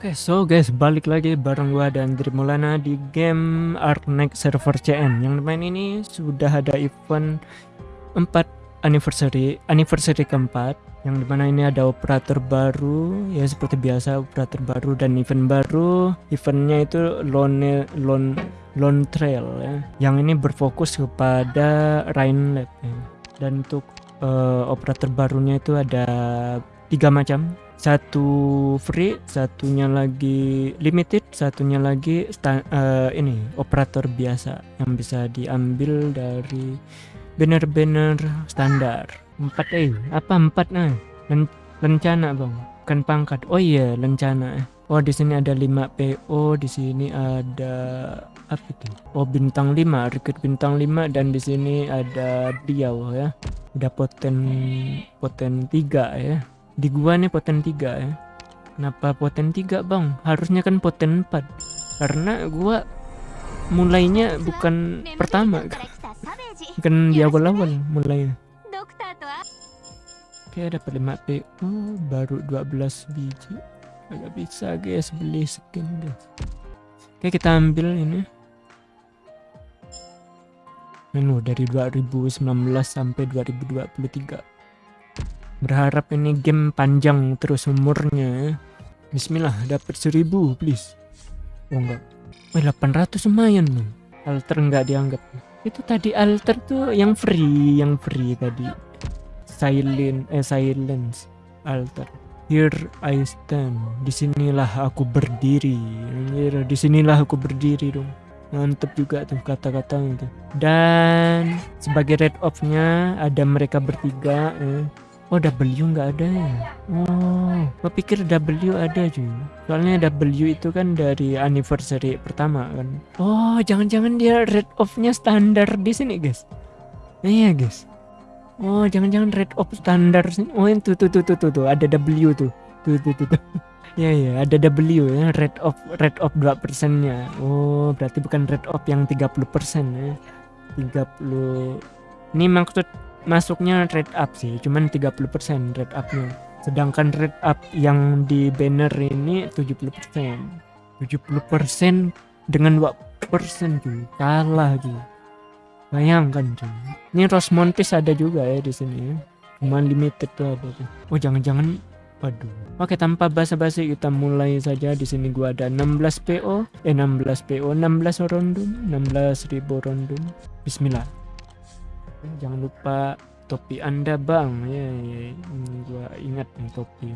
Oke, so guys, balik lagi bareng gua dan Trimulana di game Arknex server CN. Yang main ini sudah ada event 4 anniversary, anniversary keempat yang di mana ini ada operator baru ya seperti biasa operator baru dan event baru eventnya itu lone lone lone trail ya yang ini berfokus kepada Rain Lab ya. dan untuk uh, operator barunya itu ada tiga macam satu free, satunya lagi limited, satunya lagi uh, ini operator biasa yang bisa diambil dari banner-banner standar. Empat eh apa empat nah? Len lencana bang, bukan pangkat. Oh iya lencana. Oh di sini ada 5 PO, di sini ada apa itu? Oh bintang 5, rekrut bintang 5 dan di sini ada dia ya. Udah poten poten 3 ya di gua nih poten 3 ya. Kenapa poten 3 bang? Harusnya kan poten 4 karena gua mulainya bukan pertama kan? Di awal-awal mulainya. Oke dapat 5 PO baru 12 biji. Agak bisa guys beli skin guys. Oke kita ambil ini. Menu dari 2019 sampai 2023 Berharap ini game panjang terus umurnya. Bismillah, dapat seribu please. Oh enggak. Wah, 800 lumayan loh. Alter enggak dianggap. Itu tadi alter tuh yang free, yang free tadi. Silent, eh silence, alter. Here I stand. Di sinilah aku berdiri. Di sinilah aku berdiri dong. Mantep juga tuh kata-kata. Dan sebagai red off-nya ada mereka bertiga. Eh Oh W nggak ada ya? Oh, gue pikir W ada cuy. Soalnya W itu kan dari anniversary pertama kan. Oh, jangan-jangan dia red off-nya standar di sini guys. Iya guys. Oh, jangan-jangan red off standar sini. Oh, itu tuh tuh tuh tuh, tuh. ada W tuh. Tuh tuh tuh. tuh. ya ya, ada W ya, red off red off 2 persennya. Oh, berarti bukan red off yang 30 persen ya. 30 ini maksud masuknya red up sih cuman 30% red upnya. Sedangkan red up yang di banner ini 70% 70% dengan 2 persen cuy. Kalah cuy. Bayangkan cuy. Ini Rosmontis ada juga ya di sini ya. Cuma limited tuh ada tuh. Oh jangan-jangan waduh. Oke tanpa basa-basi kita mulai saja. Di sini gua ada 16 PO eh 16 PO 16 rondum 16 ribu rondum Bismillah jangan lupa topi anda bang. Ya, ya, ini gua ingat nih topi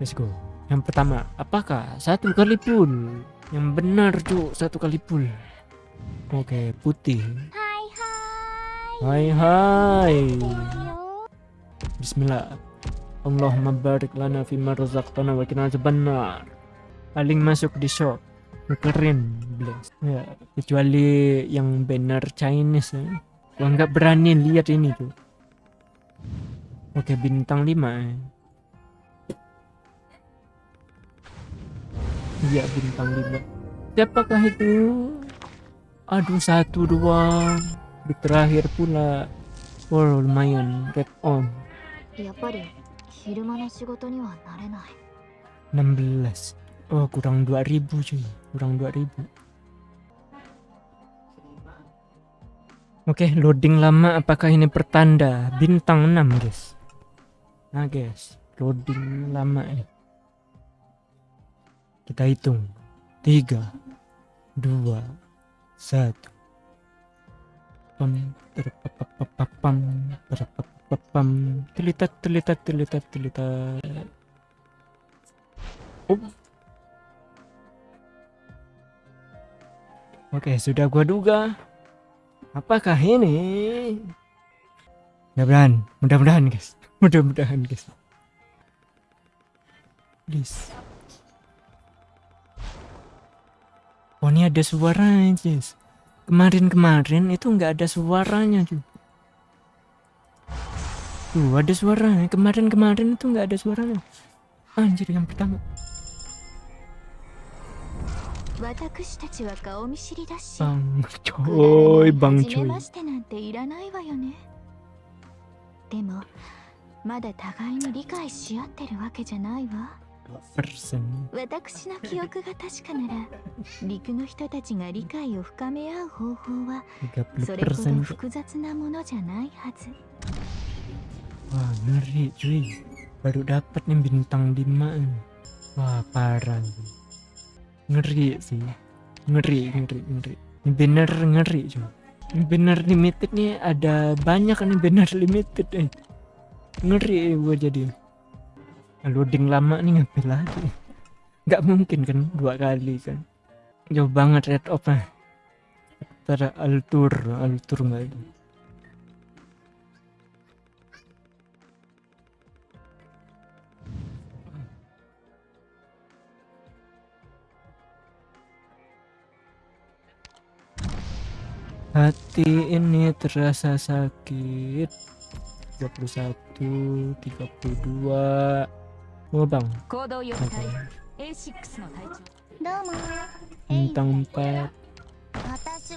let's go. Yang pertama apakah satu kali pun? Yang benar cu satu kali pun. Oke putih. Hai hai. Bismillah. Allahumma barik lana fima razaqtana wa kina benar paling masuk di shop. Keren bless. Ya kecuali yang benar Chinese ya Gua nggak berani lihat ini tuh. Oke bintang 5 eh. Iya bintang 5 Siapakah itu? Aduh satu dua. Di terakhir pula. Oh lumayan. Red on. 16 Oh kurang 2000 cuy. Kurang 2000 Oke, okay, loading lama apakah ini pertanda bintang 6, guys? Nah, guys, loading lama ya. Kita hitung. 3 2 1 pam terpapapapam terpapapam telitat telitat telitat telitat oh. Oke, sudah gua duga Apakah ini? Mudah-mudahan, mudah-mudahan guys, mudah-mudahan guys. Please. Oh ini ada suaranya guys. Kemarin-kemarin itu nggak ada suaranya cuy. Tuh ada suaranya. Kemarin-kemarin itu nggak ada suaranya. Anjir yang pertama. 私たちは顔見知りだし、バンチョイ、バンチョイ。ましてなんていらないわよね。でも、まだ互いに理解し合ってるわけじゃないわ。私の記憶が確かなら陸の人たちが理解を深め合う方法はそ30れほど複雑なものじゃないはず wah ngeri cuy baru dapat nih bintang 5 nih. wah parah nih. Ngeri sih. Ngeri ngeri ngeri. Ini bener ngeri cuy ini bener limited nih ada banyak nih bener limited eh. ngeri gue jadi. Loading lama nih ngapain lagi? Nggak mungkin kan dua kali kan. Jauh banget red off ah Ntar altur altur nggak Hati ini terasa sakit. 21 32 Oh bang? Bintang 4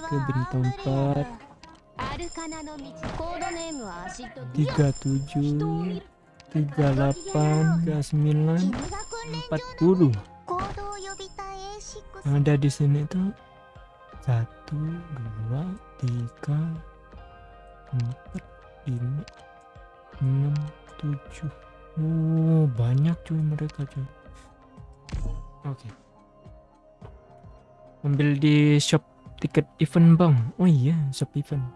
Ke bintang 4 37 38 39 40 Yang ada di sini tuh satu dua tiga empat lima enam tujuh. Oh banyak cuy mereka cuy. Oke. Ambil di shop tiket event bang. Oh iya shop event.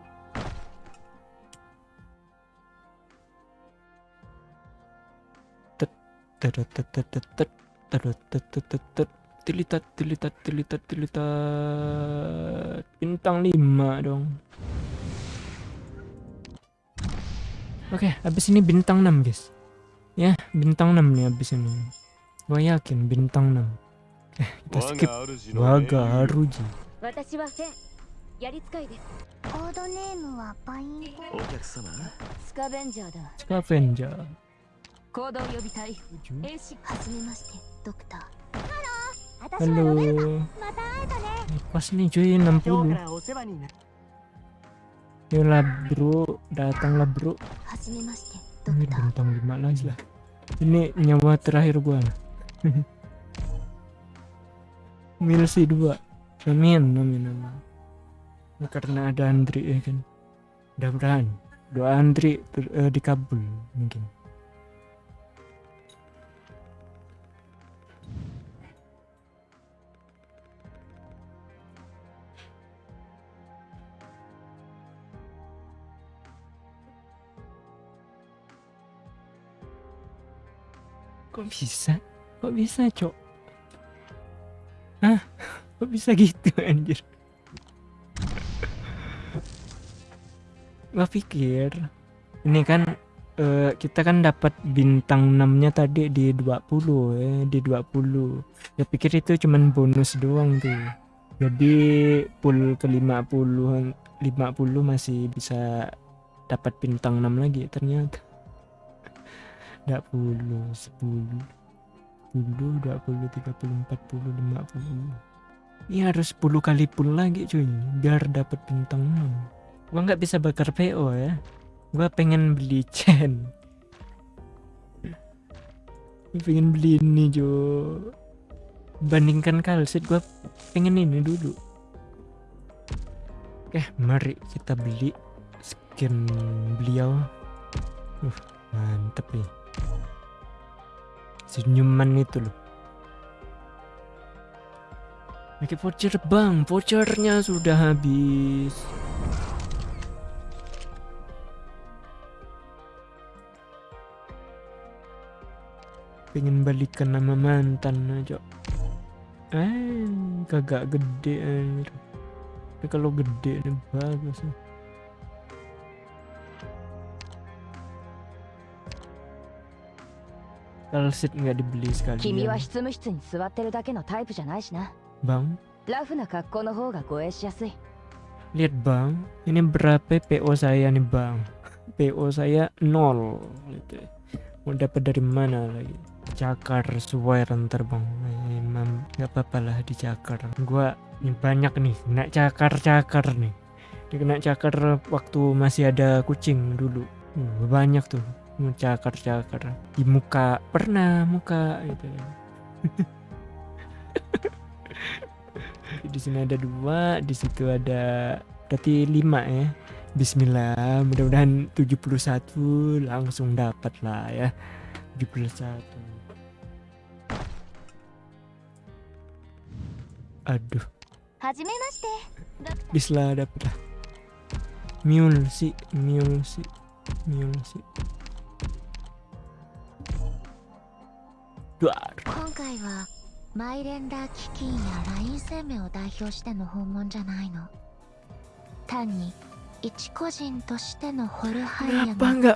Tet tet tet tet tet tet tet tet Tilitat, tilitat, tilitat, tilitat. Bintang lima dong. Oke, okay, habis ini bintang enam guys. Ya, bintang enam nih habis ini. Gue yakin bintang enam. Eh, kita skip. Waga Haruji. Scavenger. Halo. Pas nih cuy 60. Yola bro, datanglah bro. Ini bintang 5 lagi lah. Ini nyawa terakhir gua. Milsi dua, Amin, amin, amin. Karena ada Andri ya kan. Mudah-mudahan doa Andri eh, dikabul mungkin. Kok bisa? Kok bisa cok? Hah? kok bisa gitu anjir? Gua pikir ini kan eh, kita kan dapat bintang 6 nya tadi di 20 ya di 20 ya pikir itu cuman bonus doang tuh. Jadi full ke 50 50 masih bisa dapat bintang 6 lagi ternyata 20 10 10 20 30 40 50 ini harus 10 kali full lagi cuy. Biar dapat bintang 6 gua nggak bisa bakar PO ya. Gua pengen beli chain. Gua pengen beli ini Jo. Bandingkan kalsit gua pengen ini dulu. Oke mari kita beli skin beliau. Uh mantep nih senyuman itu loh Pakai voucher bang, vouchernya sudah habis. Pengen balikan nama mantan aja. Eh, kagak gede anjir. Tapi kalau gede nih bagus. nih. Kalsit nggak dibeli sekali. Bang. Lihat bang, ini berapa PO saya nih bang? PO saya nol. Gitu. Mau dapat dari mana lagi? Cakar suai renter bang. Memang nggak apa-apa lah di cakar. Gua ini banyak nih, nak cakar-cakar nih. Dikena cakar waktu masih ada kucing dulu. Hmm, banyak tuh mencakar-cakar di muka pernah muka gitu. Di sini ada dua di situ ada berarti lima ya. Bismillah mudah-mudahan 71 langsung dapat lah ya. 71 aduh. Bismillah dapat lah. Mule sih Mule sih Mule sih. 今回はマイレンダー基金やライン生命を代表しての訪問じゃないの。単に一個人としてのホルハイヤの Kenapa